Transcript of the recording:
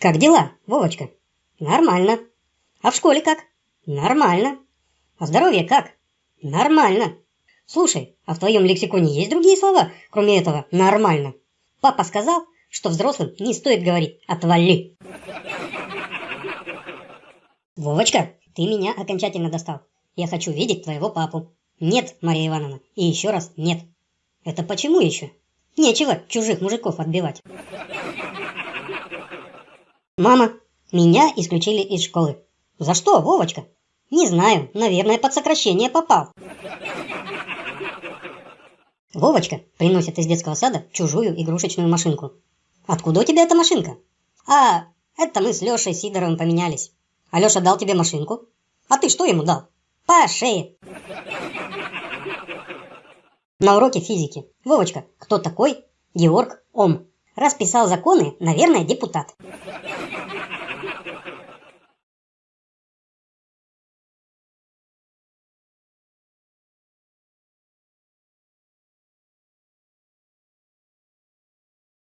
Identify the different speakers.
Speaker 1: Как дела, Вовочка? Нормально. А в школе как? Нормально. А здоровье как? Нормально. Слушай, а в твоем лексиконе есть другие слова, кроме этого «нормально»? Папа сказал, что взрослым не стоит говорить «отвали». Вовочка, ты меня окончательно достал. Я хочу видеть твоего папу. Нет, Мария Ивановна, и еще раз нет. Это почему еще? Нечего чужих мужиков отбивать. Мама, меня исключили из школы. За что, Вовочка? Не знаю, наверное, под сокращение попал. Вовочка приносит из детского сада чужую игрушечную машинку. Откуда у тебя эта машинка? А, это мы с Лешей Сидоровым поменялись. А Леша дал тебе машинку? А ты что ему дал? По шее. На уроке физики. Вовочка, кто такой Георг Ом? Раз писал законы, наверное, депутат.